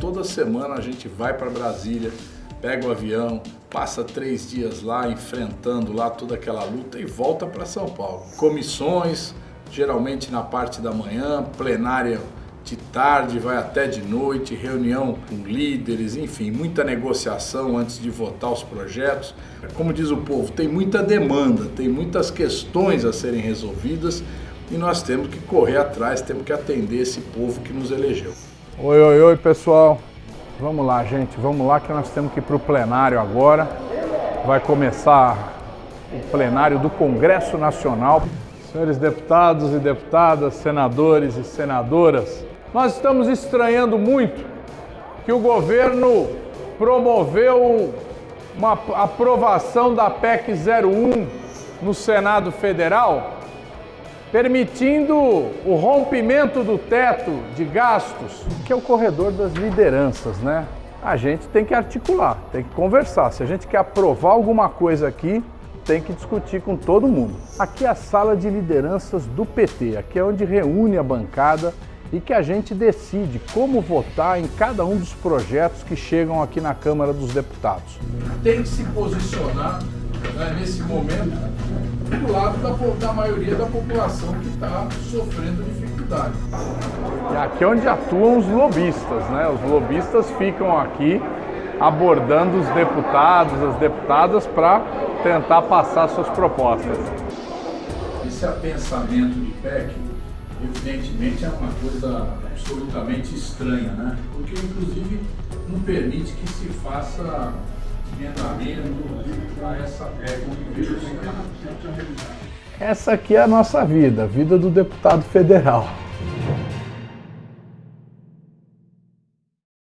Toda semana a gente vai para Brasília, pega o avião, passa três dias lá enfrentando lá toda aquela luta e volta para São Paulo. Comissões, geralmente na parte da manhã, plenária de tarde, vai até de noite, reunião com líderes, enfim, muita negociação antes de votar os projetos. Como diz o povo, tem muita demanda, tem muitas questões a serem resolvidas e nós temos que correr atrás, temos que atender esse povo que nos elegeu. Oi, oi, oi, pessoal. Vamos lá, gente, vamos lá que nós temos que ir para o plenário agora. Vai começar o plenário do Congresso Nacional. Senhores deputados e deputadas, senadores e senadoras, nós estamos estranhando muito que o governo promoveu uma aprovação da PEC 01 no Senado Federal, permitindo o rompimento do teto de gastos, que é o corredor das lideranças, né? A gente tem que articular, tem que conversar. Se a gente quer aprovar alguma coisa aqui, tem que discutir com todo mundo. Aqui é a sala de lideranças do PT, aqui é onde reúne a bancada e que a gente decide como votar em cada um dos projetos que chegam aqui na Câmara dos Deputados. Tem que se posicionar né, nesse momento do lado da, da maioria da população que está sofrendo dificuldade. E aqui é onde atuam os lobistas, né? Os lobistas ficam aqui abordando os deputados, as deputadas para tentar passar suas propostas. Esse apensamento de PEC evidentemente é uma coisa absolutamente estranha, né? Porque inclusive não permite que se faça emendamento para essa PEC Essa aqui é a nossa vida, a vida do deputado federal.